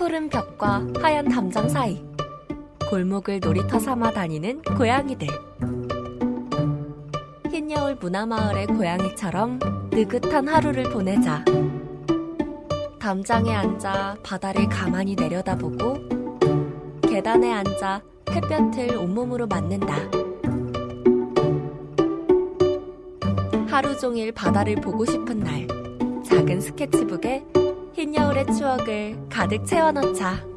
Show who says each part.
Speaker 1: 푸른 벽과 하얀 담장 사이 골목을 놀이터 삼아 다니는 고양이들. 흰여울 문화마을의 고양이처럼 느긋한 하루를 보내자 담장에 앉아 바다를 가만히 내려다보고 계단에 앉아 햇볕을 온몸으로 맞는다. 하루 종일 바다를 보고 싶은 날 작은 스케치북에 흰 여울의 추억을 가득 채워넣자.